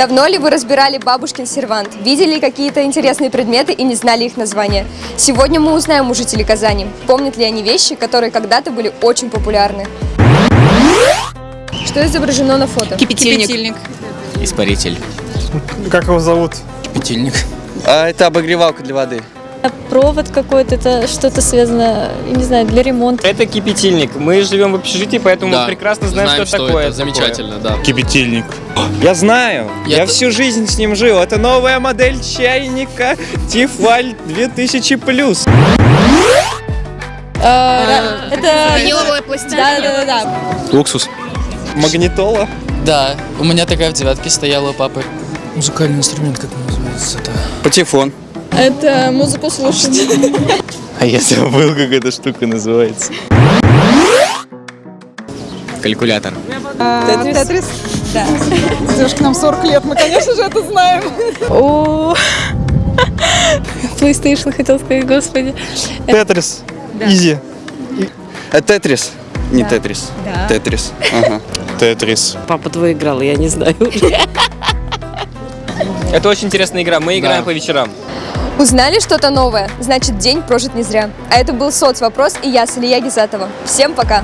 Давно ли вы разбирали бабушкин сервант? Видели какие-то интересные предметы и не знали их названия? Сегодня мы узнаем у жителей Казани, помнят ли они вещи, которые когда-то были очень популярны. Что изображено на фото? Кипятильник. Испаритель. Как его зовут? Кипятильник. А это обогревалка для воды. Провод какой-то, это что-то связано, не знаю, для ремонта. Это кипятильник. Мы живем в общежитии, поэтому мы прекрасно знаем, что, такое. это. Замечательно, да. Кипятильник. Я знаю. Я Я, т- всю жизнь с ним жил. Это новая модель чайника Тифаль 2000+. Это... Виниловая пластинка. Да, да, да, да. Уксус. Магнитола. Да, у меня такая в девятке стояла у папы. Музыкальный инструмент, как он называется? Это... Патефон. Это музыку слушать. А я забыл, как эта штука называется. Калькулятор. Тетрис? Да. Девушка, нам 40 лет, мы, конечно же, это знаем. О, PlayStation хотел сказать, господи. Тетрис. Изи. А Тетрис. Не Тетрис. Тетрис. Ага. Тетрис. Папа твой играл, я не знаю. Это очень интересная игра. Мы играем по вечерам. Узнали что-то новое? Значит, день прожит не зря. А это был соцвопрос и я, Салия Гизатова. Всем пока!